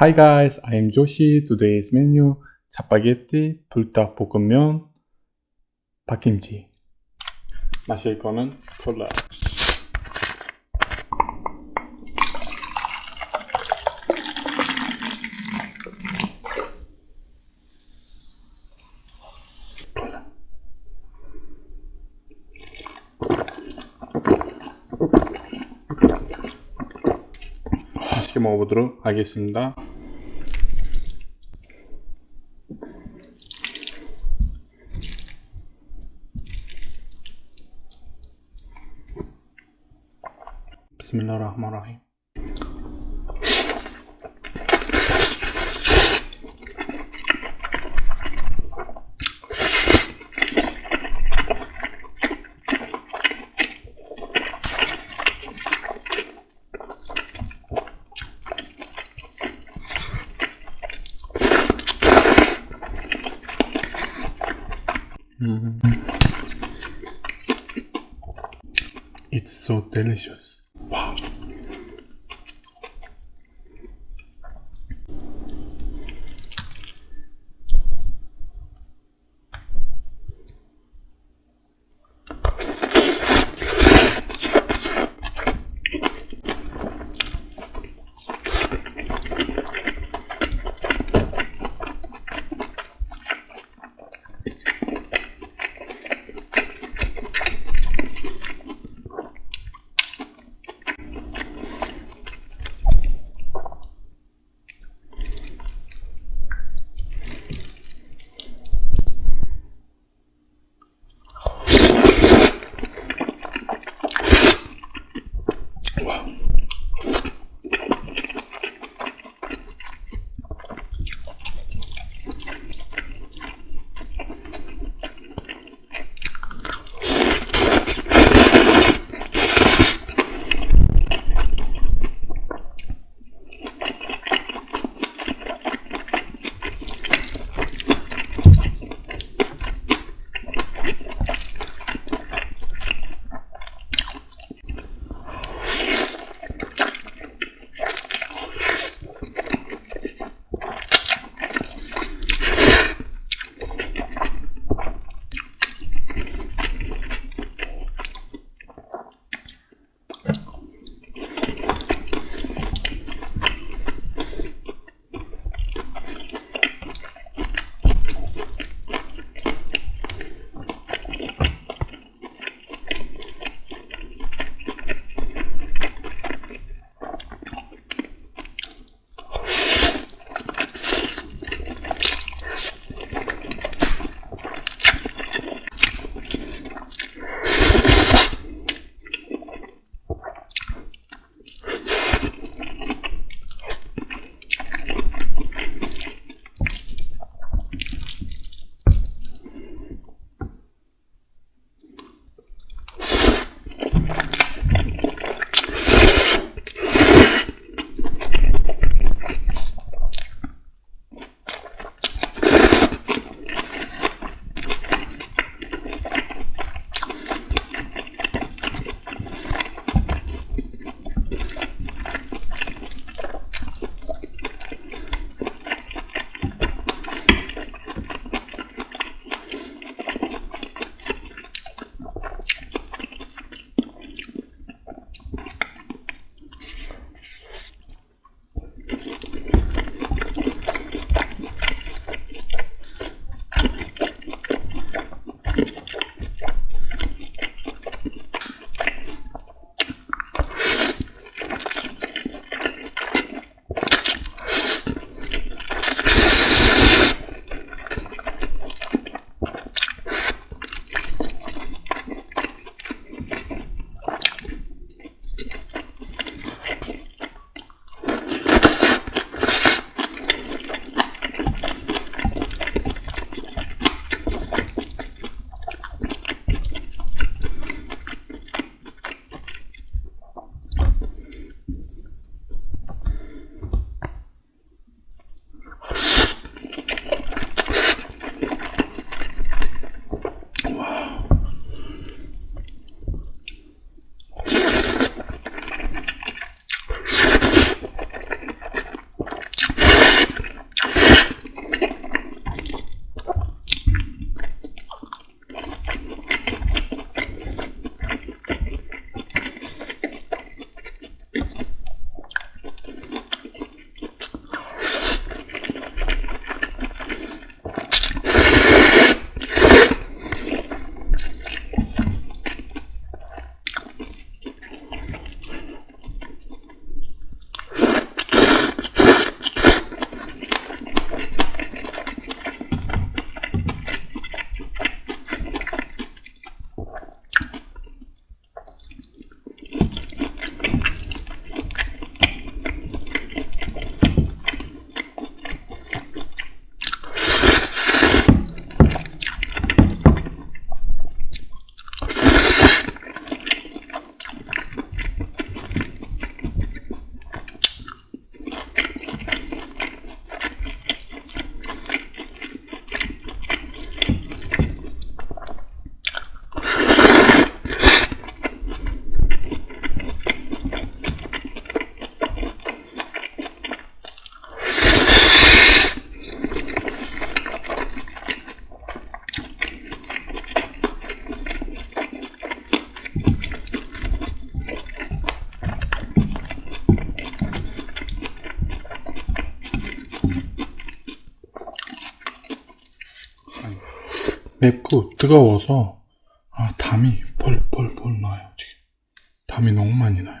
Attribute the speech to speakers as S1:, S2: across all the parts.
S1: Hi guys, I am Joshi. Today's menu 짜파게티, 불닭볶음면, 박김치. 마실 거는. 콜라. 맛있게 먹어보도록 하겠습니다. بسم الله الرحمن الرحيم It's so delicious. Wow. 맵고 뜨거워서 아, 담이 펄펄펄 나요 지금. 담이 너무 많이 나요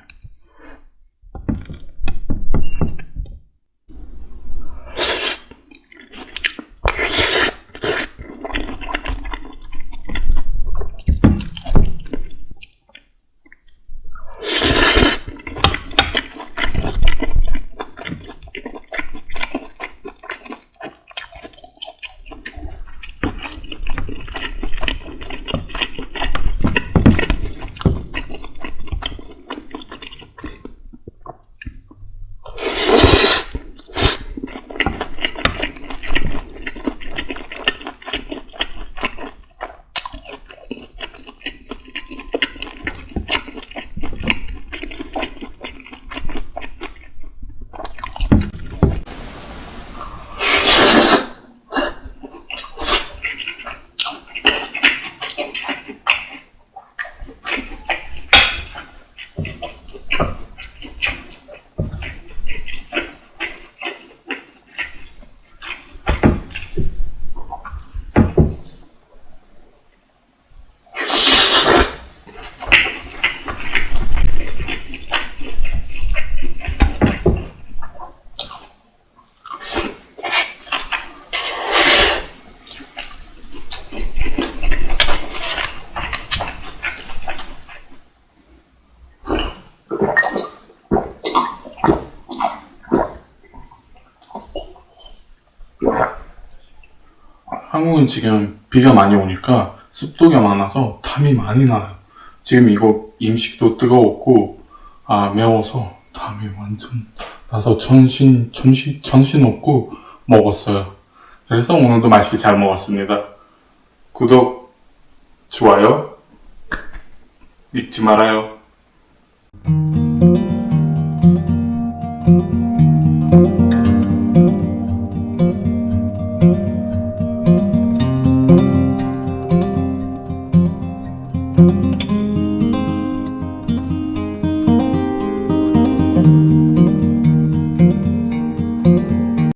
S1: 한국은 지금 비가 많이 오니까 습도가 많아서 담이 많이 나요. 지금 이거 음식도 뜨거웠고 아 매워서 담이 완전 나서 정신 정신 정신 없고 먹었어요. 그래서 오늘도 맛있게 잘 먹었습니다. 구독 좋아요 잊지 말아요.